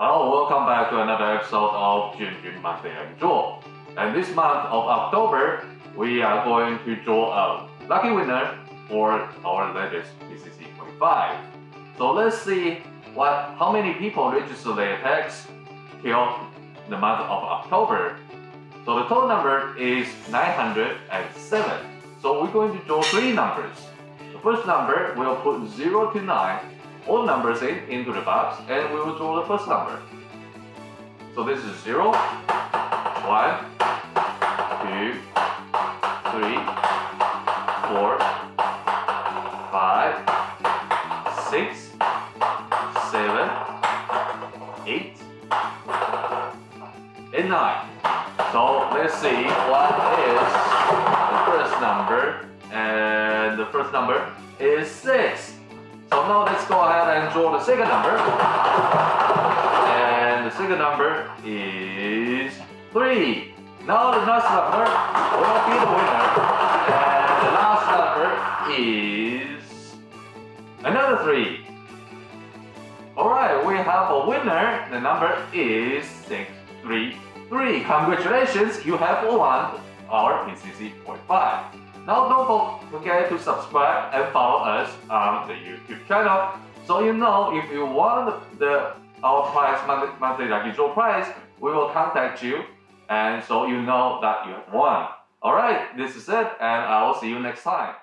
Hello, welcome back to another episode of Junjun Monthly and Draw. And this month of October, we are going to draw a lucky winner for our latest PCC 25. So let's see what how many people register their tags till the month of October. So the total number is 907. So we're going to draw three numbers. The first number we'll put 0 to 9 all numbers in into the box and we will draw the first number. So this is 0, 1, 2, 3, 4, 5, 6, 7, 8, and 9. So let's see what is the first number and the first number is 6. Now let's go ahead and draw the second number. And the second number is 3. Now the last number will be the winner. And the last number is another 3. Alright, we have a winner. The number is 633. Congratulations, you have won our PCC 45. Now don't forget to subscribe and follow us on the YouTube channel so you know if you want the our prize monthly, monthly lucky draw prize, we will contact you and so you know that you have won. Alright, this is it and I will see you next time.